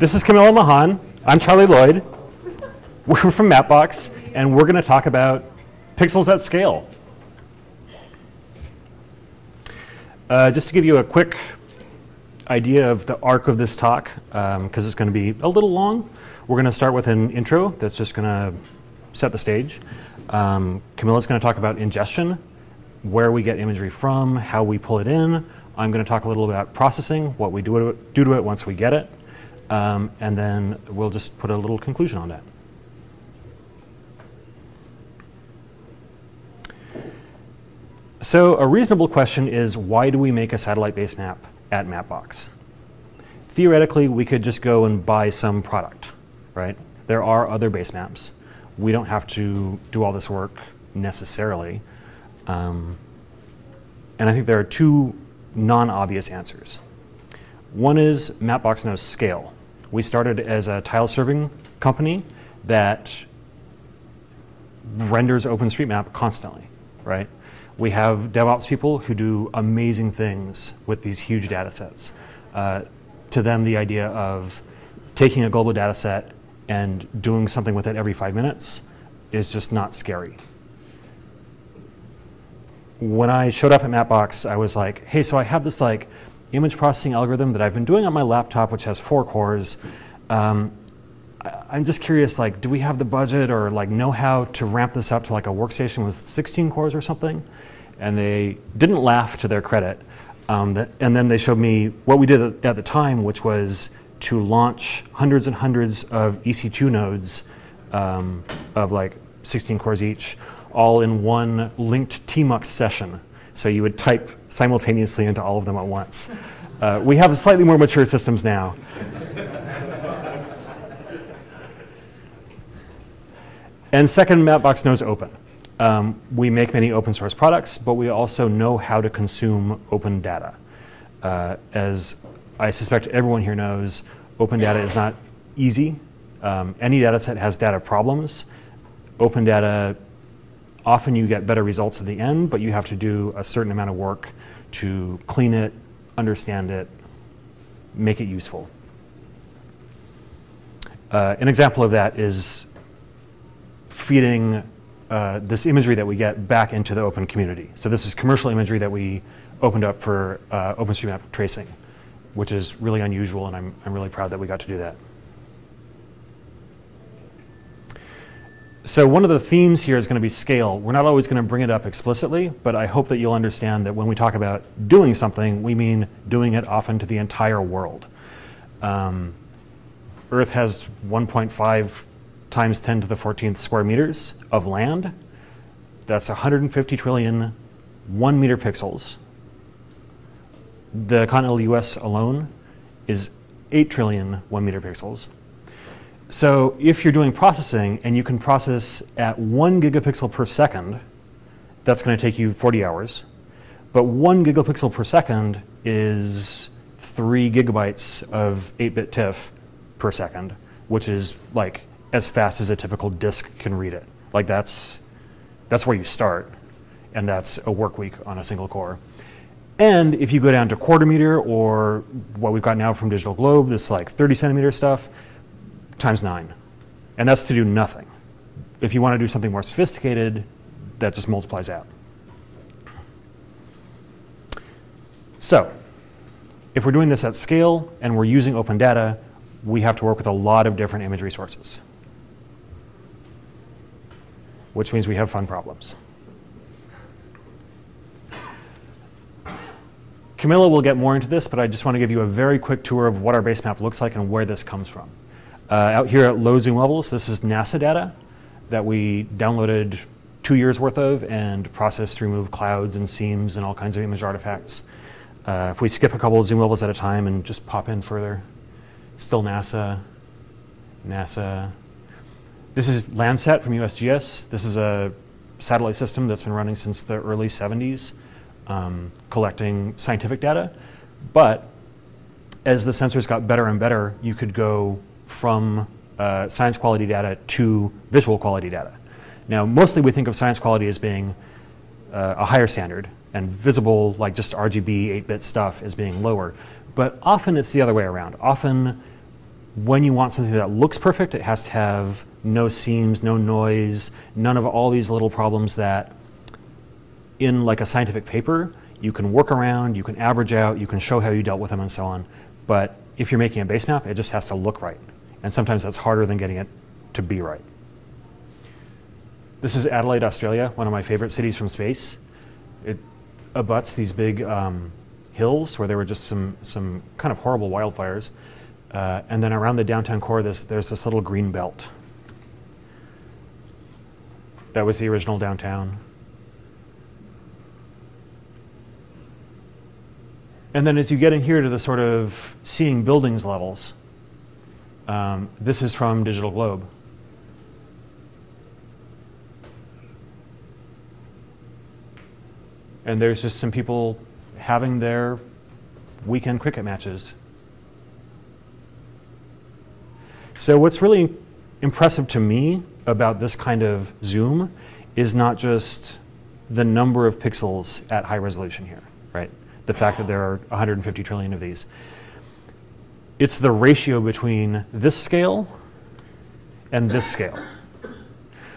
This is Camilla Mahan. I'm Charlie Lloyd. We're from Mapbox, and we're going to talk about pixels at scale. Uh, just to give you a quick idea of the arc of this talk, because um, it's going to be a little long, we're going to start with an intro that's just going to set the stage. Um, Camilla's going to talk about ingestion, where we get imagery from, how we pull it in. I'm going to talk a little about processing, what we do do to it once we get it. Um, and then we'll just put a little conclusion on that. So a reasonable question is, why do we make a satellite-based map at Mapbox? Theoretically, we could just go and buy some product, right? There are other base maps. We don't have to do all this work necessarily. Um, and I think there are two non-obvious answers. One is Mapbox knows scale. We started as a tile serving company that renders OpenStreetMap constantly, right? We have DevOps people who do amazing things with these huge data sets. Uh, to them, the idea of taking a global data set and doing something with it every five minutes is just not scary. When I showed up at Mapbox, I was like, hey, so I have this like image processing algorithm that I've been doing on my laptop, which has four cores. Um, I, am just curious, like, do we have the budget or like know-how to ramp this up to like a workstation with 16 cores or something? And they didn't laugh to their credit. Um, that, and then they showed me what we did at the time, which was to launch hundreds and hundreds of EC2 nodes um, of like 16 cores each, all in one linked tmux session. So you would type simultaneously into all of them at once. Uh, we have slightly more mature systems now. and second, Mapbox knows open. Um, we make many open source products, but we also know how to consume open data. Uh, as I suspect everyone here knows, open data is not easy. Um, any data set has data problems. Open data often you get better results at the end, but you have to do a certain amount of work to clean it, understand it, make it useful. Uh, an example of that is feeding uh, this imagery that we get back into the open community. So this is commercial imagery that we opened up for uh, OpenStreetMap tracing, which is really unusual, and I'm, I'm really proud that we got to do that. So one of the themes here is going to be scale. We're not always going to bring it up explicitly, but I hope that you'll understand that when we talk about doing something, we mean doing it often to the entire world. Um, Earth has 1.5 times 10 to the 14th square meters of land. That's 150 trillion one meter pixels. The continental US alone is 8 trillion one meter pixels. So if you're doing processing and you can process at one gigapixel per second, that's going to take you 40 hours. But one gigapixel per second is three gigabytes of 8-bit TIFF per second, which is like as fast as a typical disk can read it. Like that's, that's where you start. And that's a work week on a single core. And if you go down to quarter meter or what we've got now from Digital Globe, this like 30 centimeter stuff, times nine. And that's to do nothing. If you want to do something more sophisticated, that just multiplies out. So if we're doing this at scale and we're using open data, we have to work with a lot of different image sources, which means we have fun problems. Camilla will get more into this, but I just want to give you a very quick tour of what our base map looks like and where this comes from. Uh, out here at low zoom levels, this is NASA data that we downloaded two years worth of and processed to remove clouds and seams and all kinds of image artifacts. Uh, if we skip a couple of zoom levels at a time and just pop in further, still NASA, NASA. This is Landsat from USGS. This is a satellite system that's been running since the early 70s, um, collecting scientific data. But as the sensors got better and better, you could go from uh, science quality data to visual quality data. Now, mostly we think of science quality as being uh, a higher standard and visible, like just RGB 8-bit stuff, as being lower. But often it's the other way around. Often when you want something that looks perfect, it has to have no seams, no noise, none of all these little problems that in like a scientific paper, you can work around, you can average out, you can show how you dealt with them and so on. But if you're making a base map, it just has to look right. And sometimes that's harder than getting it to be right. This is Adelaide, Australia, one of my favorite cities from space. It abuts these big um, hills where there were just some, some kind of horrible wildfires. Uh, and then around the downtown core, there's, there's this little green belt. That was the original downtown. And then as you get in here to the sort of seeing buildings levels, um, this is from Digital Globe. And there's just some people having their weekend cricket matches. So what's really impressive to me about this kind of zoom is not just the number of pixels at high resolution here, right? The fact that there are 150 trillion of these. It's the ratio between this scale and this scale.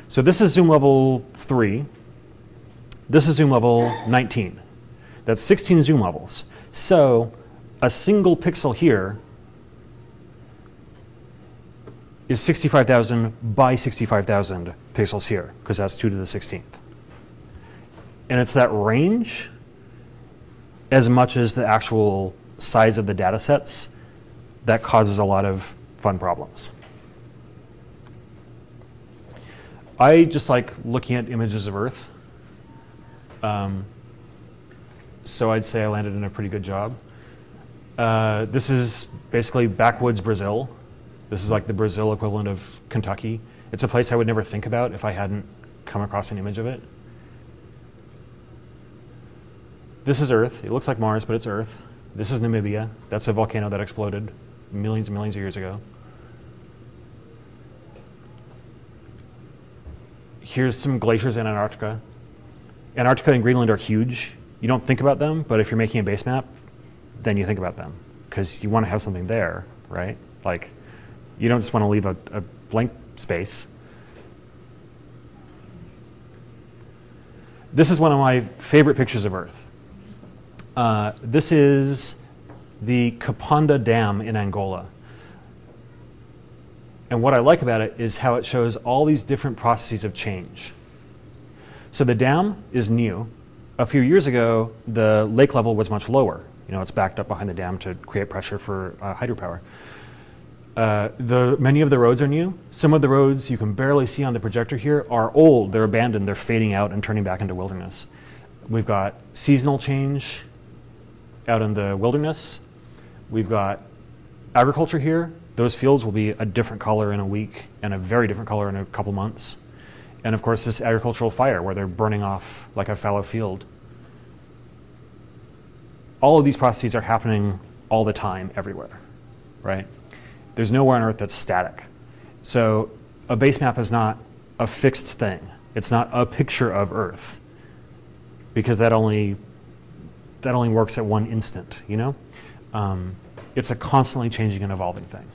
So this is zoom level 3. This is zoom level 19. That's 16 zoom levels. So a single pixel here is 65,000 by 65,000 pixels here, because that's 2 to the 16th. And it's that range as much as the actual size of the data sets that causes a lot of fun problems. I just like looking at images of Earth. Um, so I'd say I landed in a pretty good job. Uh, this is basically backwoods Brazil. This is like the Brazil equivalent of Kentucky. It's a place I would never think about if I hadn't come across an image of it. This is Earth. It looks like Mars, but it's Earth. This is Namibia. That's a volcano that exploded millions and millions of years ago. Here's some glaciers in Antarctica. Antarctica and Greenland are huge you don't think about them, but if you're making a base map, then you think about them because you want to have something there, right? Like, you don't just want to leave a, a blank space. This is one of my favorite pictures of Earth. Uh, this is the Capanda Dam in Angola. And what I like about it is how it shows all these different processes of change. So the dam is new a few years ago, the lake level was much lower. You know, it's backed up behind the dam to create pressure for uh, hydropower. Uh, the, many of the roads are new. Some of the roads you can barely see on the projector here are old, they're abandoned, they're fading out and turning back into wilderness. We've got seasonal change out in the wilderness. We've got agriculture here. Those fields will be a different color in a week and a very different color in a couple months. And of course, this agricultural fire where they're burning off like a fallow field. All of these processes are happening all the time, everywhere, right? There's nowhere on Earth that's static. So a base map is not a fixed thing. It's not a picture of Earth because that only, that only works at one instant, you know? Um, it's a constantly changing and evolving thing.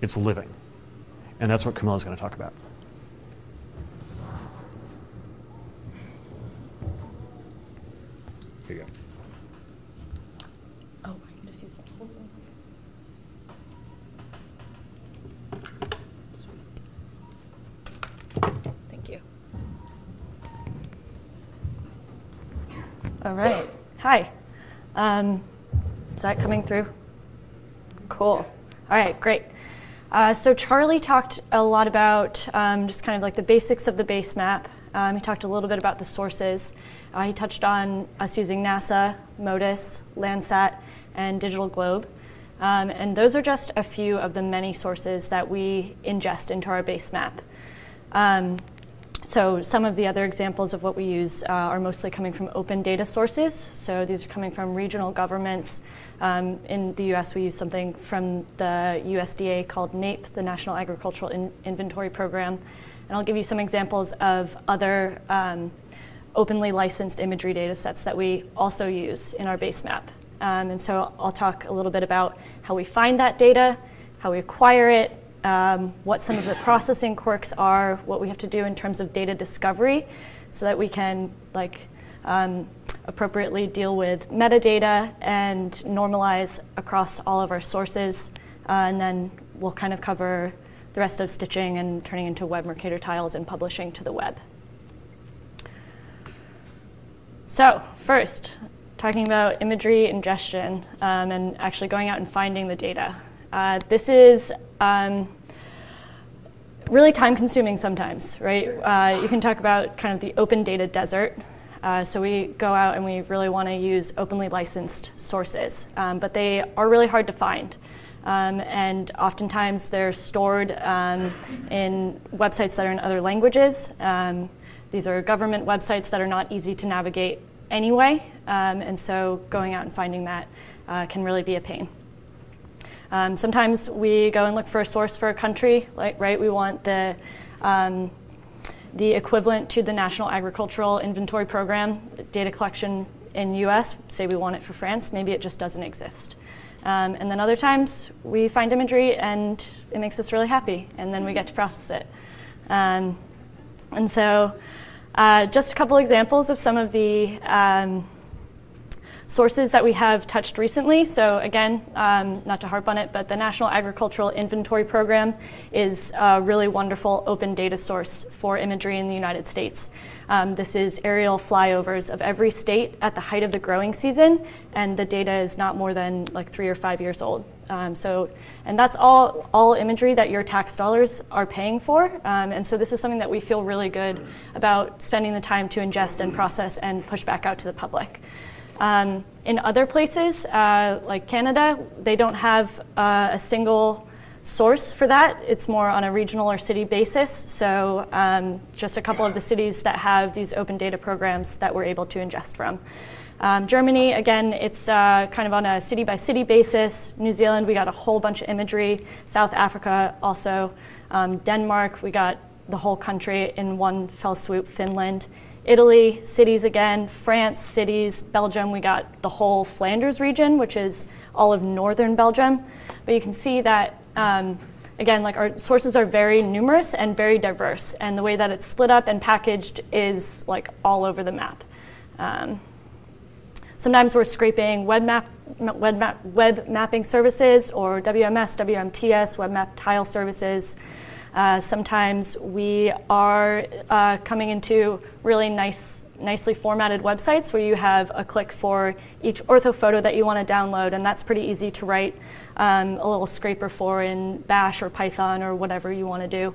It's living. And that's what Camilla's going to talk about. Here you go. Oh, I can just use that whole thing. Thank you. All right. Hi. Um, is that coming through? Cool. All right, great. Uh, so Charlie talked a lot about um, just kind of like the basics of the base map. Um, he talked a little bit about the sources. Uh, he touched on us using NASA, MODIS, Landsat, and Digital Globe. Um, and those are just a few of the many sources that we ingest into our base map. Um, so some of the other examples of what we use uh, are mostly coming from open data sources. So these are coming from regional governments. Um, in the US, we use something from the USDA called NAIP, the National Agricultural in Inventory Program. And I'll give you some examples of other um, openly licensed imagery data sets that we also use in our base map. Um, and so I'll talk a little bit about how we find that data, how we acquire it, um, what some of the processing quirks are, what we have to do in terms of data discovery, so that we can like um, appropriately deal with metadata and normalize across all of our sources. Uh, and then we'll kind of cover the rest of stitching and turning into web Mercator tiles and publishing to the web. So first, talking about imagery ingestion um, and actually going out and finding the data. Uh, this is um, really time consuming sometimes, right? Uh, you can talk about kind of the open data desert. Uh, so we go out and we really want to use openly licensed sources, um, but they are really hard to find. Um, and oftentimes they're stored um, in websites that are in other languages. Um, these are government websites that are not easy to navigate anyway, um, and so going out and finding that uh, can really be a pain. Um, sometimes we go and look for a source for a country, like, right? We want the, um, the equivalent to the National Agricultural Inventory Program data collection in US, say we want it for France, maybe it just doesn't exist. Um, and then other times we find imagery and it makes us really happy, and then we get to process it. Um, and so uh, just a couple examples of some of the um, sources that we have touched recently. So again, um, not to harp on it, but the National Agricultural Inventory Program is a really wonderful open data source for imagery in the United States. Um, this is aerial flyovers of every state at the height of the growing season, and the data is not more than like three or five years old. Um, so, and that's all, all imagery that your tax dollars are paying for. Um, and so this is something that we feel really good about spending the time to ingest and process and push back out to the public. Um, in other places, uh, like Canada, they don't have uh, a single source for that. It's more on a regional or city basis. So um, just a couple of the cities that have these open data programs that we're able to ingest from. Um, Germany, again, it's uh, kind of on a city by city basis. New Zealand, we got a whole bunch of imagery. South Africa also. Um, Denmark, we got the whole country in one fell swoop. Finland. Italy, cities again, France, cities, Belgium, we got the whole Flanders region, which is all of northern Belgium. But you can see that, um, again, like our sources are very numerous and very diverse, and the way that it's split up and packaged is like all over the map. Um, sometimes we're scraping web, map, web, map, web mapping services or WMS, WMTS, web map tile services. Uh, sometimes we are uh, coming into really nice, nicely formatted websites where you have a click for each ortho photo that you want to download, and that's pretty easy to write um, a little scraper for in Bash or Python or whatever you want to do.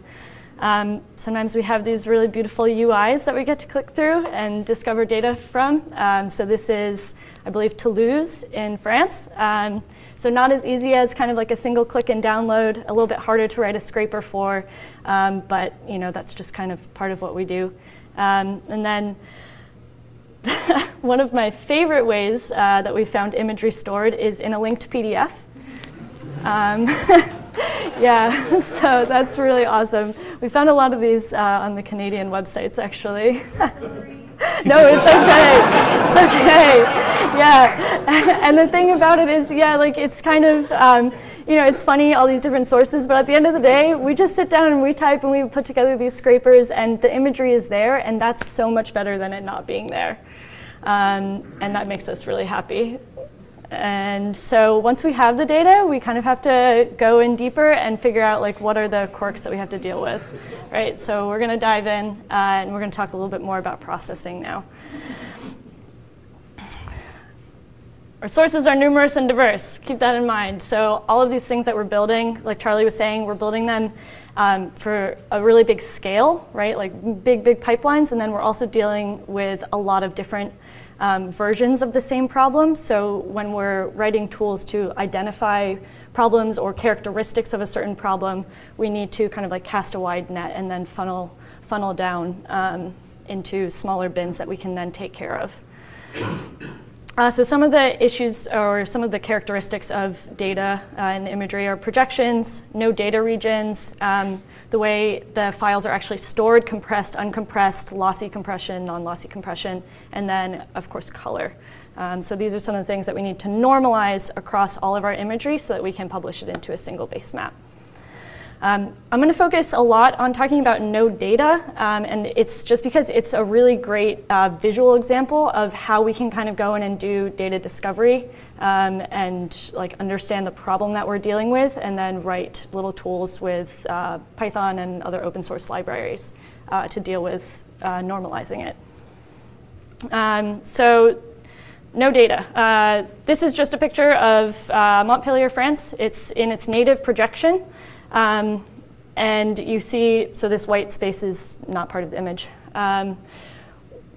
Um, sometimes we have these really beautiful UIs that we get to click through and discover data from. Um, so this is, I believe, Toulouse in France. Um, so not as easy as kind of like a single click and download, a little bit harder to write a scraper for, um, but you know that's just kind of part of what we do. Um, and then one of my favorite ways uh, that we found imagery stored is in a linked PDF. Um, yeah, so that's really awesome. We found a lot of these uh, on the Canadian websites, actually. No, it's okay. It's okay. Yeah. And the thing about it is, yeah, like it's kind of, um, you know, it's funny, all these different sources, but at the end of the day, we just sit down and we type and we put together these scrapers and the imagery is there, and that's so much better than it not being there. Um, and that makes us really happy. And so once we have the data, we kind of have to go in deeper and figure out like what are the quirks that we have to deal with, right? So we're going to dive in uh, and we're going to talk a little bit more about processing now. Our sources are numerous and diverse. Keep that in mind. So all of these things that we're building, like Charlie was saying, we're building them um, for a really big scale, right? Like big, big pipelines. And then we're also dealing with a lot of different um, versions of the same problem. So when we're writing tools to identify problems or characteristics of a certain problem, we need to kind of like cast a wide net and then funnel, funnel down um, into smaller bins that we can then take care of. Uh, so some of the issues or some of the characteristics of data uh, and imagery are projections, no data regions, um, the way the files are actually stored, compressed, uncompressed, lossy compression, non-lossy compression, and then, of course, color. Um, so these are some of the things that we need to normalize across all of our imagery so that we can publish it into a single base map. Um, I'm going to focus a lot on talking about no data, um, and it's just because it's a really great uh, visual example of how we can kind of go in and do data discovery um, and like understand the problem that we're dealing with, and then write little tools with uh, Python and other open source libraries uh, to deal with uh, normalizing it. Um, so no data. Uh, this is just a picture of uh, Montpellier, France. It's in its native projection. Um, and you see, so this white space is not part of the image. Um,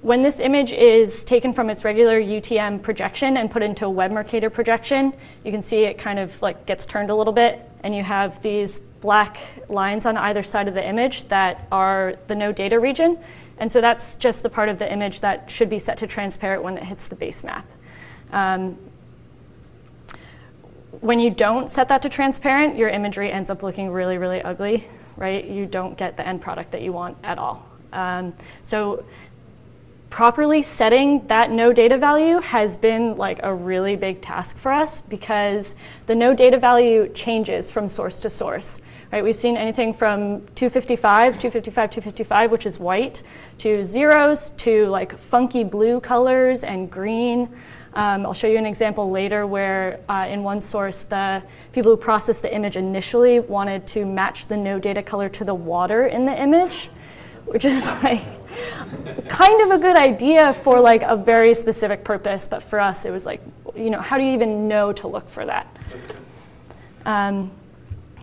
when this image is taken from its regular UTM projection and put into a web Mercator projection, you can see it kind of like gets turned a little bit and you have these black lines on either side of the image that are the no data region. And so that's just the part of the image that should be set to transparent when it hits the base map. Um, when you don't set that to transparent, your imagery ends up looking really, really ugly, right? You don't get the end product that you want at all. Um, so properly setting that no data value has been like a really big task for us because the no data value changes from source to source. Right, we've seen anything from 255, 255, 255, which is white, to zeros, to like funky blue colors and green. Um, I'll show you an example later where uh, in one source, the people who processed the image initially wanted to match the no data color to the water in the image, which is like kind of a good idea for like a very specific purpose, but for us it was like, you know, how do you even know to look for that? Um,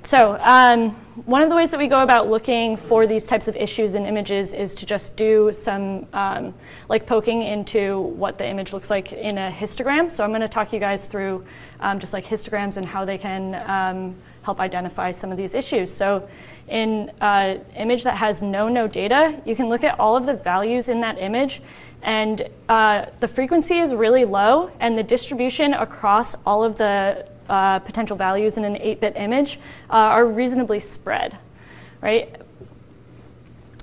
so um, one of the ways that we go about looking for these types of issues in images is to just do some um, like poking into what the image looks like in a histogram. So I'm going to talk you guys through um, just like histograms and how they can um, help identify some of these issues. So in an uh, image that has no no data, you can look at all of the values in that image and uh, the frequency is really low and the distribution across all of the uh, potential values in an 8-bit image uh, are reasonably spread, right?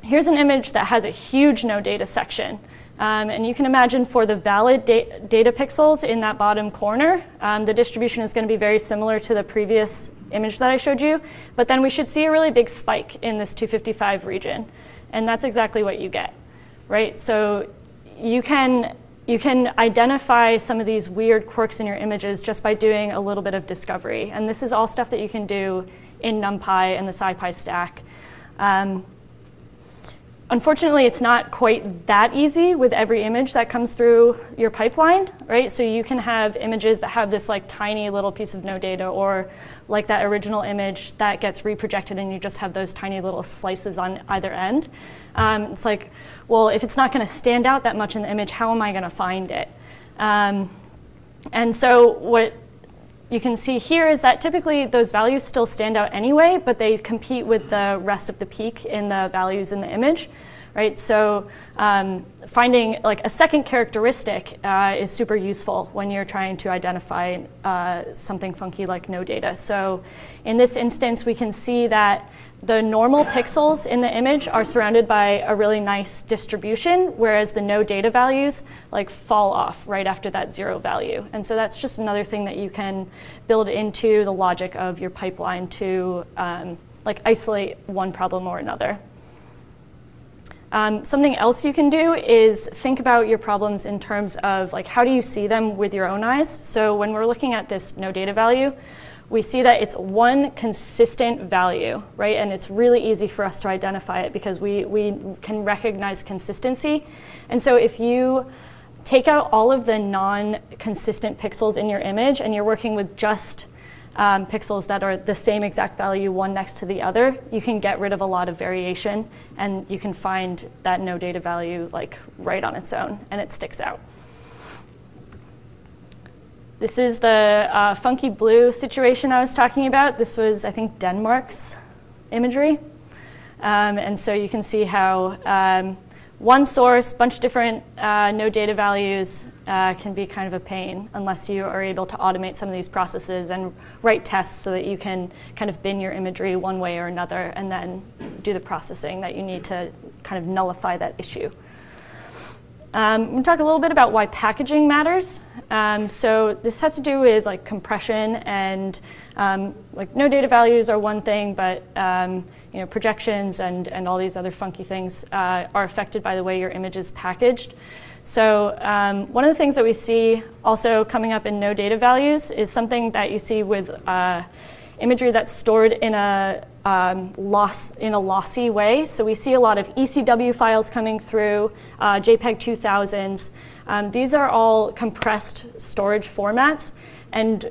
Here's an image that has a huge no data section. Um, and you can imagine for the valid da data pixels in that bottom corner, um, the distribution is going to be very similar to the previous image that I showed you. But then we should see a really big spike in this 255 region. And that's exactly what you get, right? So you can you can identify some of these weird quirks in your images just by doing a little bit of discovery. And this is all stuff that you can do in NumPy and the SciPy stack. Um, unfortunately, it's not quite that easy with every image that comes through your pipeline, right? So you can have images that have this like tiny little piece of no data or like that original image that gets reprojected and you just have those tiny little slices on either end. Um, it's like, well, if it's not going to stand out that much in the image, how am I going to find it? Um, and so what you can see here is that typically those values still stand out anyway, but they compete with the rest of the peak in the values in the image right? So um, finding like a second characteristic uh, is super useful when you're trying to identify uh, something funky like no data. So in this instance, we can see that the normal pixels in the image are surrounded by a really nice distribution, whereas the no data values like fall off right after that zero value. And so that's just another thing that you can build into the logic of your pipeline to um, like isolate one problem or another. Um, something else you can do is think about your problems in terms of like how do you see them with your own eyes. So when we're looking at this no data value, we see that it's one consistent value, right? And it's really easy for us to identify it because we, we can recognize consistency. And so if you take out all of the non-consistent pixels in your image and you're working with just um, pixels that are the same exact value one next to the other, you can get rid of a lot of variation and you can find that no data value like right on its own and it sticks out. This is the uh, funky blue situation I was talking about. This was, I think, Denmark's imagery. Um, and so you can see how um, one source, bunch of different uh, no data values uh, can be kind of a pain unless you are able to automate some of these processes and write tests so that you can kind of bin your imagery one way or another and then do the processing that you need to kind of nullify that issue. Um, I'm going to talk a little bit about why packaging matters. Um, so this has to do with like compression and um, like no data values are one thing, but um, you know projections and and all these other funky things uh, are affected by the way your image is packaged. So um, one of the things that we see also coming up in no data values is something that you see with uh, imagery that's stored in a um, loss in a lossy way. So we see a lot of ECW files coming through, uh, JPEG 2000s. Um, these are all compressed storage formats, and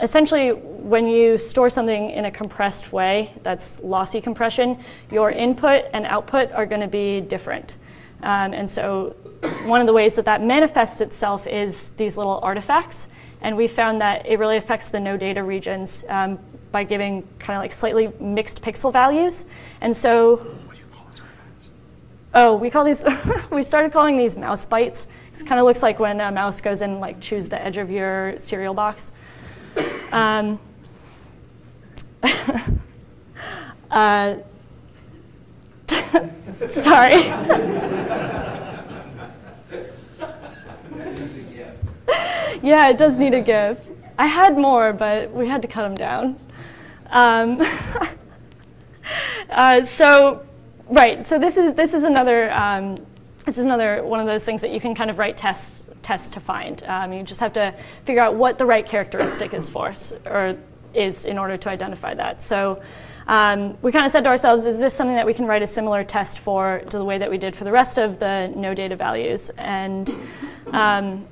essentially when you store something in a compressed way, that's lossy compression, your input and output are going to be different. Um, and so one of the ways that that manifests itself is these little artifacts. And we found that it really affects the no data regions um, by giving kind of like slightly mixed pixel values. And so, What do you call these artifacts? oh, we call these, we started calling these mouse bites. It kind of looks like when a mouse goes and like chews the edge of your cereal box. Um, uh, sorry. yeah, it does need a GIF. I had more, but we had to cut them down. Um, uh, so, right. So this is this is another um, this is another one of those things that you can kind of write tests tests to find. Um, you just have to figure out what the right characteristic is for, or is in order to identify that. So. Um, we kind of said to ourselves, is this something that we can write a similar test for to the way that we did for the rest of the no data values? And um,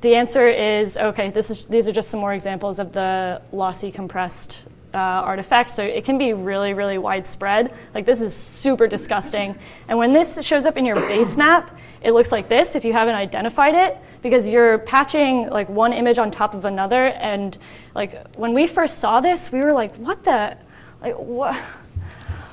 the answer is okay, this is, these are just some more examples of the lossy compressed uh, artifact. So it can be really, really widespread. Like this is super disgusting. And when this shows up in your base map, it looks like this if you haven't identified it because you're patching like one image on top of another. And like when we first saw this, we were like, what the, like what?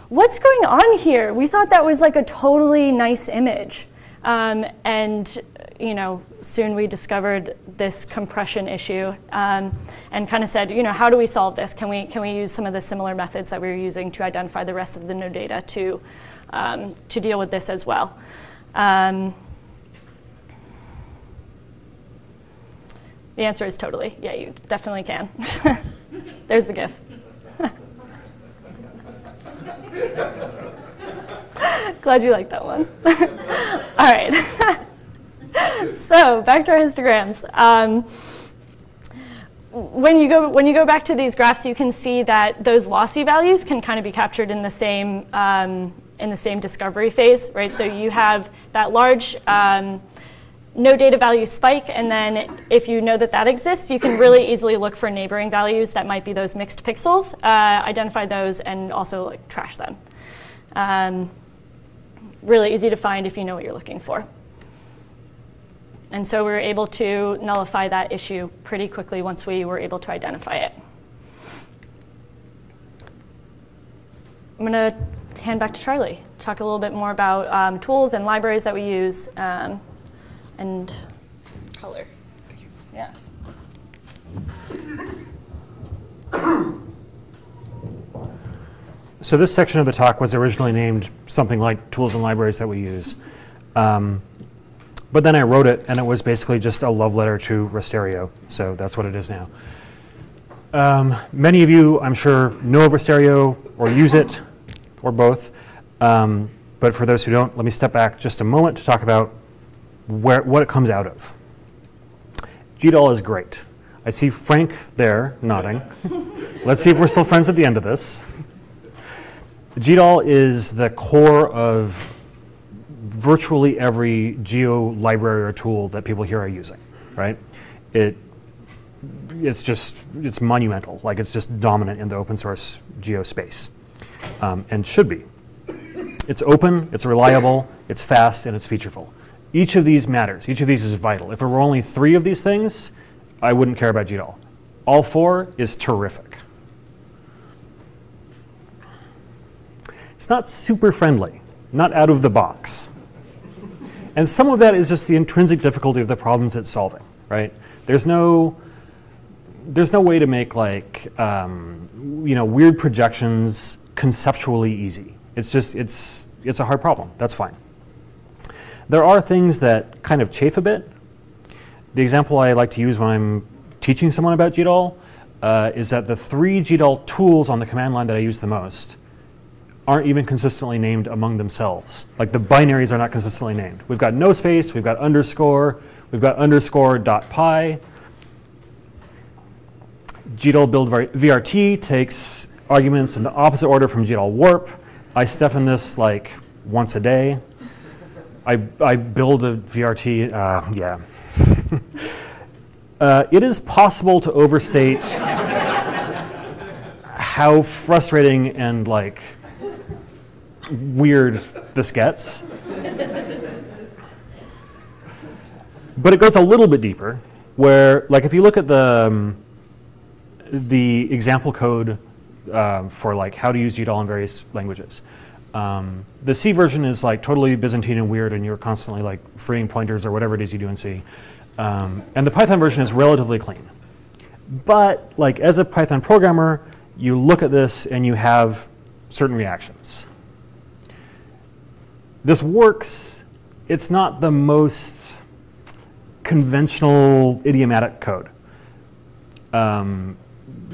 What's going on here? We thought that was like a totally nice image. Um, and you know, soon we discovered this compression issue um, and kind of said, you know, how do we solve this? Can we, can we use some of the similar methods that we were using to identify the rest of the no data to, um, to deal with this as well? Um, the answer is totally. Yeah, you definitely can. There's the GIF. Glad you like that one. All right. so back to our histograms. Um, when you go when you go back to these graphs, you can see that those lossy values can kind of be captured in the same um, in the same discovery phase, right? So you have that large um, no data value spike, and then if you know that that exists, you can really easily look for neighboring values that might be those mixed pixels, uh, identify those, and also like trash them. Um, really easy to find if you know what you're looking for. And so we were able to nullify that issue pretty quickly once we were able to identify it. I'm going to hand back to Charlie, talk a little bit more about um, tools and libraries that we use um, and color. Thank you. Yeah. So this section of the talk was originally named something like tools and libraries that we use. Um, but then I wrote it, and it was basically just a love letter to Rasterio. So that's what it is now. Um, many of you, I'm sure, know of Rasterio or use it, or both. Um, but for those who don't, let me step back just a moment to talk about where, what it comes out of. GDAL is great. I see Frank there nodding. Let's see if we're still friends at the end of this. GDAL is the core of virtually every geo library or tool that people here are using, right? It, it's just, it's monumental. Like it's just dominant in the open source geo space um, and should be. It's open, it's reliable, it's fast, and it's featureful. Each of these matters. Each of these is vital. If there were only three of these things, I wouldn't care about GDAL. All four is terrific. It's not super friendly, not out of the box. And some of that is just the intrinsic difficulty of the problems it's solving, right? There's no, there's no way to make like, um, you know, weird projections conceptually easy. It's just, it's, it's a hard problem. That's fine. There are things that kind of chafe a bit. The example I like to use when I'm teaching someone about GDAL uh, is that the three GDAL tools on the command line that I use the most aren't even consistently named among themselves. Like the binaries are not consistently named. We've got no space, we've got underscore, we've got underscore dot pi. GDAL build VRT takes arguments in the opposite order from GDAL warp. I step in this like once a day. I, I build a VRT, uh, yeah. uh, it is possible to overstate how frustrating and like weird this gets. but it goes a little bit deeper, where like if you look at the um, the example code uh, for like how to use GDAL in various languages. Um, the C version is like totally Byzantine and weird, and you're constantly like freeing pointers or whatever it is you do in C. Um, and the Python version is relatively clean. But like as a Python programmer, you look at this and you have certain reactions. This works. It's not the most conventional idiomatic code. Um,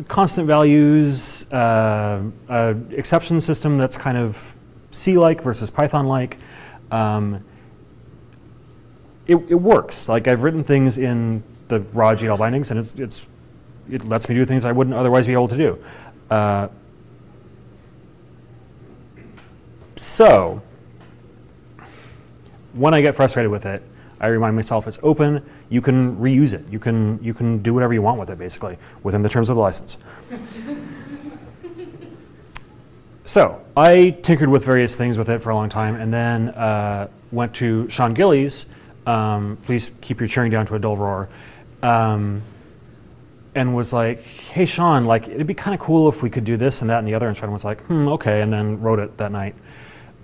constant values, uh, uh, exception system that's kind of C-like versus Python-like. Um, it, it, works. Like I've written things in the raw GDAL bindings, and it's, it's, it lets me do things I wouldn't otherwise be able to do. Uh, so when I get frustrated with it, I remind myself it's open. You can reuse it. You can you can do whatever you want with it, basically, within the terms of the license. so I tinkered with various things with it for a long time, and then uh, went to Sean Gillies. Um, please keep your cheering down to a dull roar. Um, and was like, "Hey, Sean, like it'd be kind of cool if we could do this and that and the other." And Sean was like, "Hmm, okay," and then wrote it that night.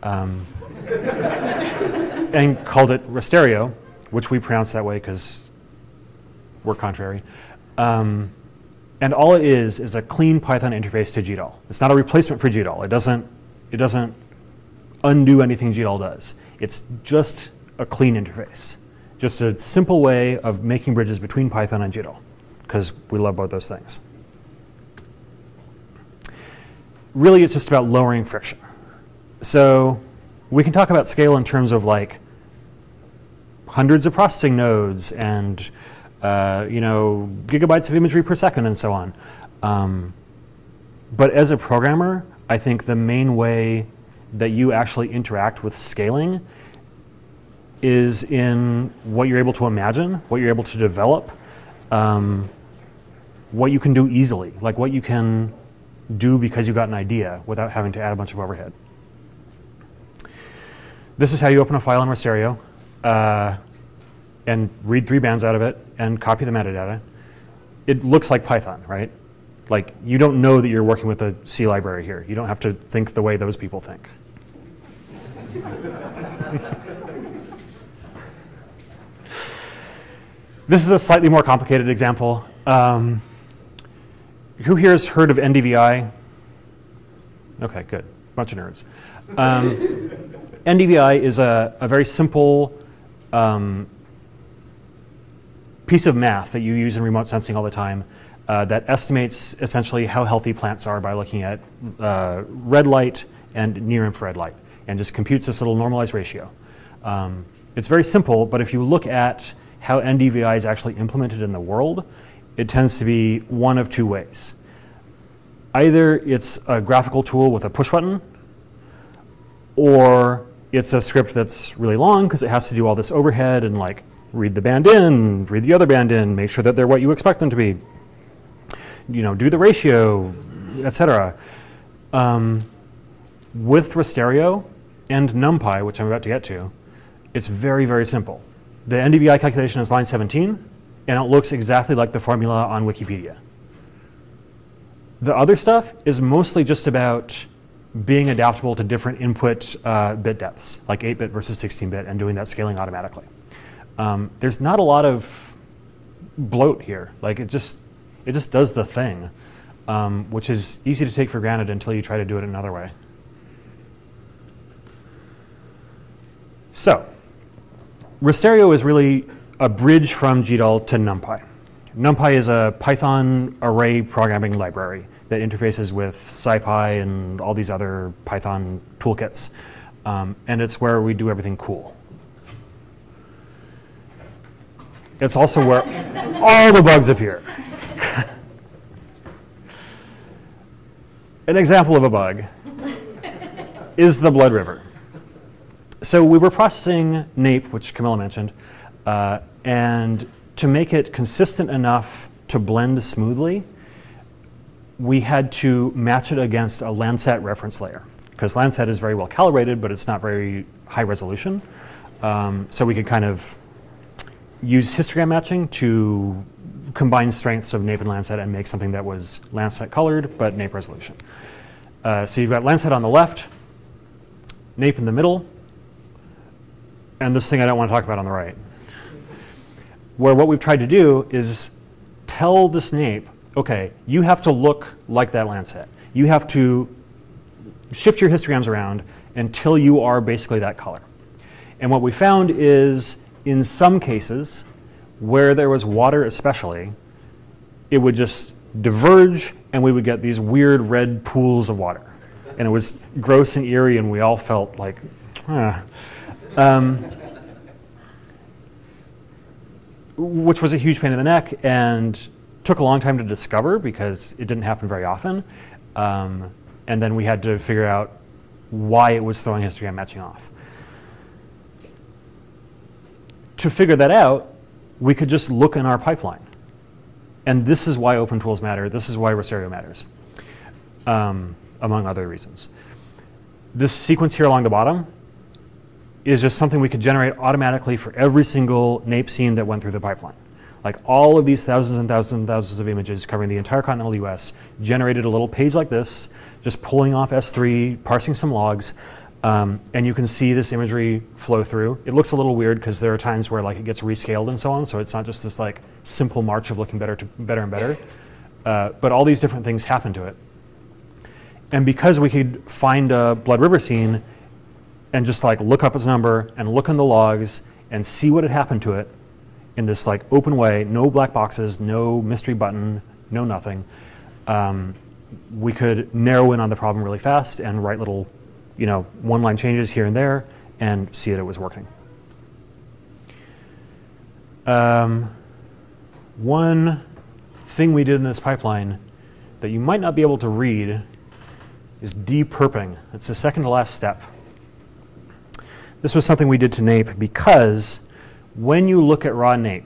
Um, and called it Rasterio, which we pronounce that way because we're contrary. Um, and all it is is a clean Python interface to GDAL. It's not a replacement for GDAL. It doesn't, it doesn't undo anything GDAL does. It's just a clean interface. Just a simple way of making bridges between Python and GDAL, because we love both those things. Really, it's just about lowering friction. So we can talk about scale in terms of like hundreds of processing nodes and uh, you know gigabytes of imagery per second and so on. Um, but as a programmer, I think the main way that you actually interact with scaling is in what you're able to imagine, what you're able to develop, um, what you can do easily, like what you can do because you got an idea without having to add a bunch of overhead. This is how you open a file in Rasterio uh, and read three bands out of it and copy the metadata. It looks like Python, right? Like you don't know that you're working with a C library here. You don't have to think the way those people think. this is a slightly more complicated example. Um, who here has heard of NDVI? Okay, good. Bunch of nerds. Um, NDVI is a, a very simple um, piece of math that you use in remote sensing all the time uh, that estimates essentially how healthy plants are by looking at uh, red light and near infrared light and just computes this little normalized ratio. Um, it's very simple, but if you look at how NDVI is actually implemented in the world, it tends to be one of two ways. Either it's a graphical tool with a push button, or it's a script that's really long because it has to do all this overhead and like read the band in, read the other band in, make sure that they're what you expect them to be, you know, do the ratio, etc. Um, with Rasterio and NumPy, which I'm about to get to, it's very, very simple. The NDVI calculation is line 17, and it looks exactly like the formula on Wikipedia. The other stuff is mostly just about being adaptable to different input uh, bit depths, like 8-bit versus 16-bit, and doing that scaling automatically. Um, there's not a lot of bloat here. Like it just, it just does the thing, um, which is easy to take for granted until you try to do it another way. So, Rasterio is really a bridge from GDAL to NumPy. NumPy is a Python array programming library that interfaces with SciPy and all these other Python toolkits. Um, and it's where we do everything cool. It's also where all the bugs appear. An example of a bug is the blood river. So we were processing NAIP, which Camilla mentioned, uh, and to make it consistent enough to blend smoothly, we had to match it against a Landsat reference layer because Landsat is very well calibrated, but it's not very high resolution. Um, so we could kind of use histogram matching to combine strengths of NAIP and Landsat and make something that was Landsat colored, but NAIP resolution. Uh, so you've got Landsat on the left, NAIP in the middle, and this thing I don't want to talk about on the right. Where what we've tried to do is tell this NAIP, okay, you have to look like that Landsat. You have to shift your histograms around until you are basically that color. And what we found is in some cases, where there was water especially, it would just diverge and we would get these weird red pools of water. And it was gross and eerie and we all felt like. Um, which was a huge pain in the neck and took a long time to discover because it didn't happen very often. Um, and then we had to figure out why it was throwing histogram matching off. To figure that out, we could just look in our pipeline. And this is why open tools matter. This is why Rasterio matters, um, among other reasons. This sequence here along the bottom is just something we could generate automatically for every single NAIP scene that went through the pipeline. Like all of these thousands and thousands and thousands of images covering the entire continental US generated a little page like this, just pulling off S3, parsing some logs, um, and you can see this imagery flow through. It looks a little weird because there are times where like it gets rescaled and so on, so it's not just this like simple march of looking better to better and better. Uh, but all these different things happen to it. And because we could find a Blood River scene and just like look up its number and look in the logs and see what had happened to it in this like open way, no black boxes, no mystery button, no nothing, um, we could narrow in on the problem really fast and write little, you know, one line changes here and there and see that it was working. Um, one thing we did in this pipeline that you might not be able to read is depurping. It's the second to last step. This was something we did to NAIP because when you look at raw NAIP,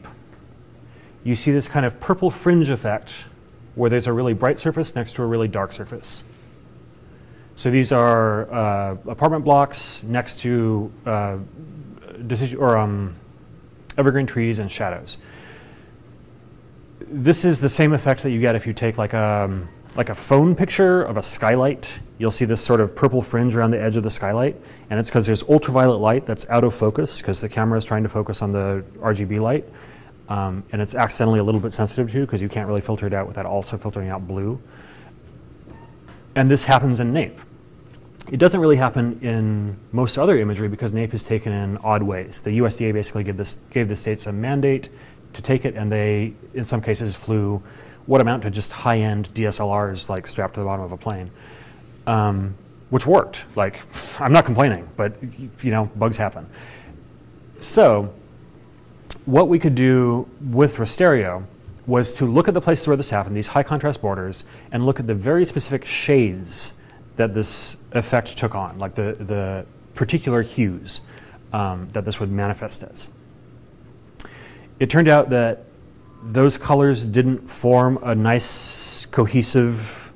you see this kind of purple fringe effect where there's a really bright surface next to a really dark surface. So these are uh, apartment blocks next to uh, or um, evergreen trees and shadows. This is the same effect that you get if you take like a, um, like a phone picture of a skylight you'll see this sort of purple fringe around the edge of the skylight, and it's because there's ultraviolet light that's out of focus because the camera is trying to focus on the RGB light, um, and it's accidentally a little bit sensitive to because you can't really filter it out without also filtering out blue. And this happens in NAIP. It doesn't really happen in most other imagery because NAIP is taken in odd ways. The USDA basically gave, this, gave the states a mandate to take it, and they, in some cases, flew what amount to just high-end DSLRs like strapped to the bottom of a plane um, which worked. Like, I'm not complaining, but you know, bugs happen. So, what we could do with Rasterio was to look at the places where this happened, these high contrast borders, and look at the very specific shades that this effect took on, like the, the particular hues um, that this would manifest as. It turned out that those colors didn't form a nice cohesive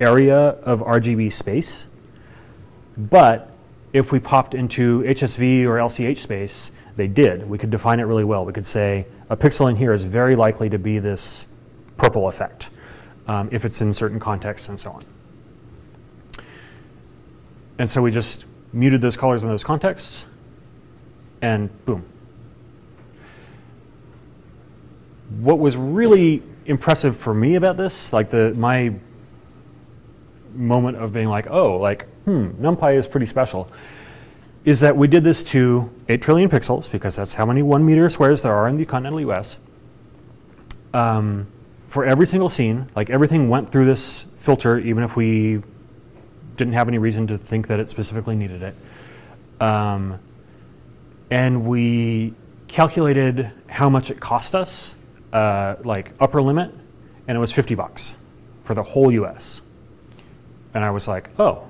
area of RGB space. But if we popped into HSV or LCH space, they did. We could define it really well. We could say a pixel in here is very likely to be this purple effect um, if it's in certain contexts and so on. And so we just muted those colors in those contexts and boom. What was really impressive for me about this, like the my moment of being like, oh, like, hmm, NumPy is pretty special, is that we did this to 8 trillion pixels, because that's how many one meter squares there are in the continental US. Um, for every single scene, like everything went through this filter, even if we didn't have any reason to think that it specifically needed it. Um, and we calculated how much it cost us, uh, like upper limit, and it was 50 bucks for the whole US. And I was like, oh,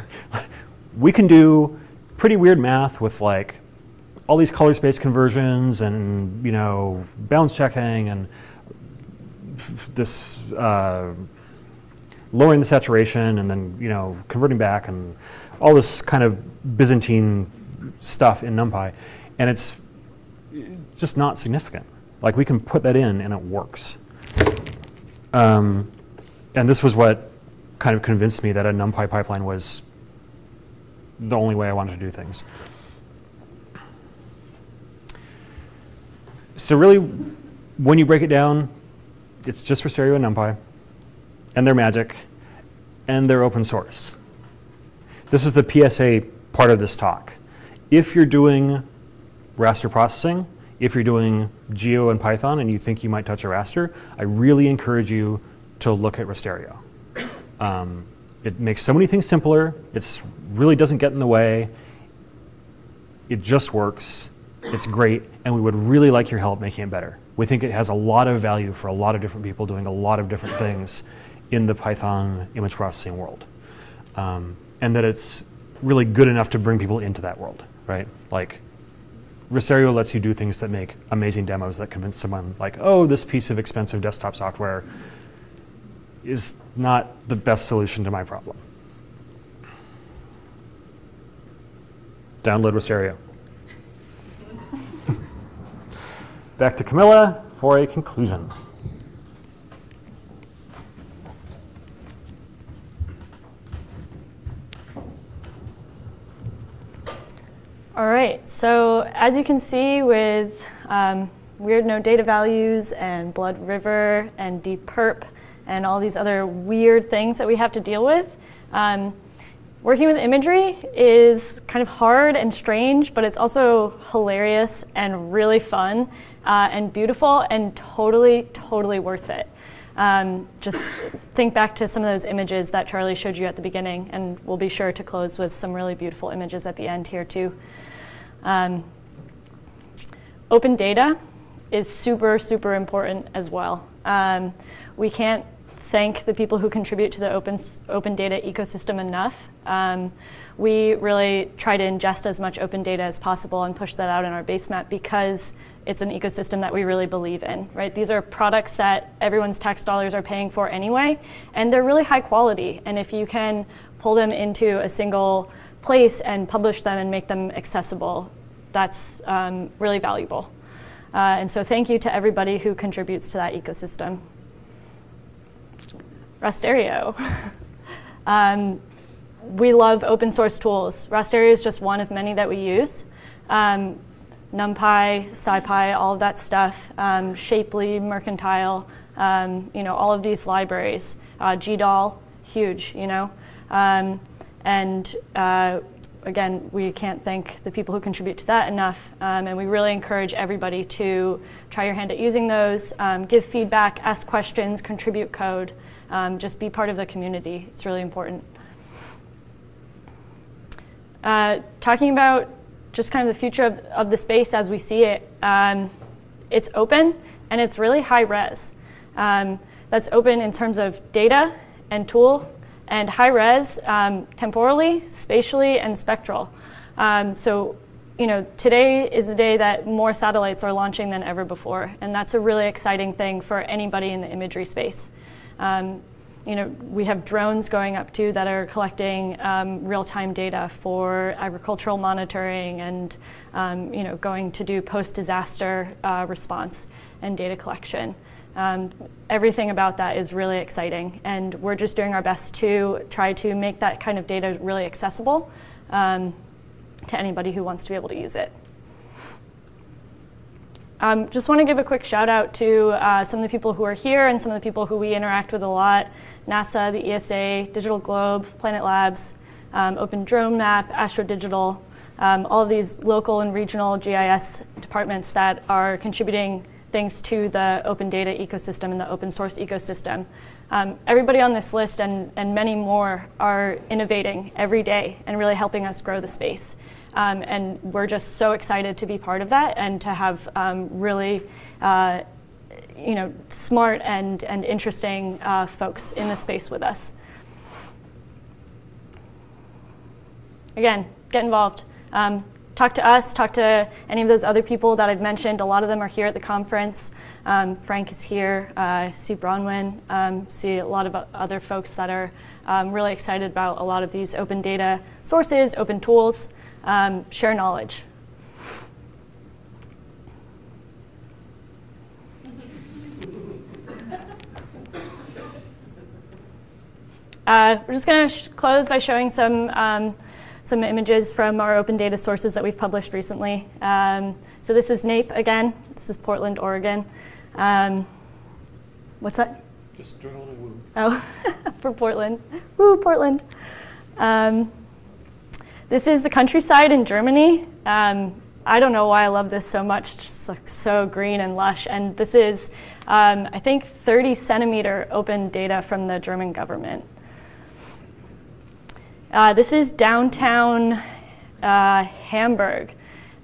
we can do pretty weird math with like all these color space conversions and you know bounds checking and this uh, lowering the saturation and then you know converting back and all this kind of Byzantine stuff in NumPy, and it's just not significant. Like we can put that in and it works. Um, and this was what kind of convinced me that a NumPy pipeline was the only way I wanted to do things. So really, when you break it down, it's just Rasterio and NumPy, and they're magic, and they're open source. This is the PSA part of this talk. If you're doing raster processing, if you're doing Geo and Python and you think you might touch a raster, I really encourage you to look at Rasterio. Um, it makes so many things simpler. It really doesn't get in the way. It just works. It's great, and we would really like your help making it better. We think it has a lot of value for a lot of different people doing a lot of different things in the Python image processing world. Um, and that it's really good enough to bring people into that world, right? Like, Rasterio lets you do things that make amazing demos that convince someone like, oh, this piece of expensive desktop software is not the best solution to my problem. Download Rasterio. Back to Camilla for a conclusion. All right, so as you can see with um, weird no data values and Blood River and Deep Perp, and all these other weird things that we have to deal with. Um, working with imagery is kind of hard and strange, but it's also hilarious and really fun uh, and beautiful and totally, totally worth it. Um, just think back to some of those images that Charlie showed you at the beginning, and we'll be sure to close with some really beautiful images at the end here too. Um, open data is super, super important as well. Um, we can't thank the people who contribute to the open, open data ecosystem enough. Um, we really try to ingest as much open data as possible and push that out in our base map because it's an ecosystem that we really believe in, right? These are products that everyone's tax dollars are paying for anyway, and they're really high quality. And if you can pull them into a single place and publish them and make them accessible, that's um, really valuable. Uh, and so thank you to everybody who contributes to that ecosystem. Rasterio. um, we love open source tools. Rasterio is just one of many that we use. Um, NumPy, SciPy, all of that stuff, um, Shapely, Mercantile, um, you know, all of these libraries. Uh, GDAL, huge, you know. Um, and uh, again, we can't thank the people who contribute to that enough. Um, and we really encourage everybody to try your hand at using those, um, give feedback, ask questions, contribute code um, just be part of the community. It's really important. Uh, talking about just kind of the future of, of the space as we see it, um, it's open and it's really high res. Um, that's open in terms of data and tool and high res um, temporally, spatially, and spectral. Um, so you know, today is the day that more satellites are launching than ever before, and that's a really exciting thing for anybody in the imagery space. Um, you know, we have drones going up too that are collecting um, real-time data for agricultural monitoring and um, you know, going to do post-disaster uh, response and data collection. Um, everything about that is really exciting and we're just doing our best to try to make that kind of data really accessible um, to anybody who wants to be able to use it. Um, just want to give a quick shout out to uh, some of the people who are here and some of the people who we interact with a lot. NASA, the ESA, Digital Globe, Planet Labs, um, Open Drone Map, Astro Digital, um, all of these local and regional GIS departments that are contributing things to the open data ecosystem and the open source ecosystem. Um, everybody on this list and, and many more are innovating every day and really helping us grow the space. Um, and we're just so excited to be part of that and to have um, really uh, you know, smart and, and interesting uh, folks in the space with us. Again, get involved. Um, talk to us, talk to any of those other people that I've mentioned. A lot of them are here at the conference. Um, Frank is here, uh, see Bronwyn, um, see a lot of other folks that are um, really excited about a lot of these open data sources, open tools, um, share knowledge. Uh, we're just going to close by showing some, um, some images from our open data sources that we've published recently. Um, so this is NAIP again. This is Portland, Oregon. Um, what's that? Just doing a little woo. Oh, for Portland. Woo, Portland. This is the countryside in Germany. Um, I don't know why I love this so much, it's just like so green and lush. And this is, um, I think, 30 centimeter open data from the German government. Uh, this is downtown uh, Hamburg.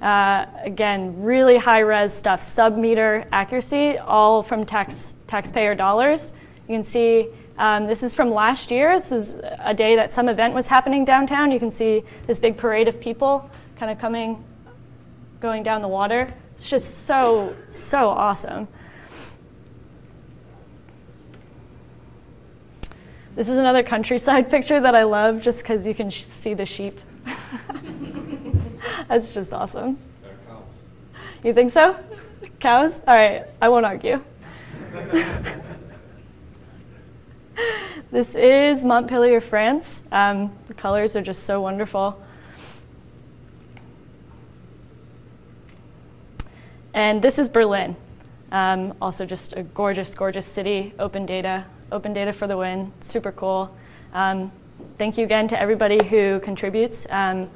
Uh, again, really high res stuff, sub meter accuracy, all from tax, taxpayer dollars. You can see um, this is from last year. This was a day that some event was happening downtown. You can see this big parade of people kind of coming, going down the water. It's just so, so awesome. This is another countryside picture that I love just because you can see the sheep. That's just awesome. You think so? Cows? All right, I won't argue. this is Montpellier, France. Um, the colors are just so wonderful. And this is Berlin. Um, also just a gorgeous, gorgeous city, open data, Open Data for the Win, super cool. Um, thank you again to everybody who contributes. Um,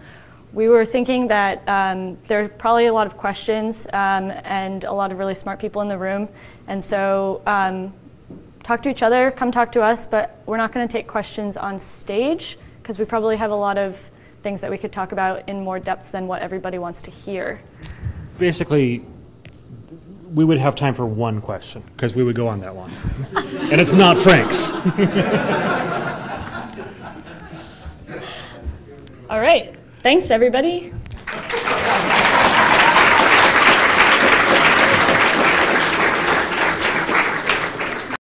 we were thinking that um, there are probably a lot of questions um, and a lot of really smart people in the room. And so um, talk to each other, come talk to us, but we're not gonna take questions on stage because we probably have a lot of things that we could talk about in more depth than what everybody wants to hear. Basically, we would have time for one question because we would go on that one. and it's not Frank's. All right. Thanks, everybody.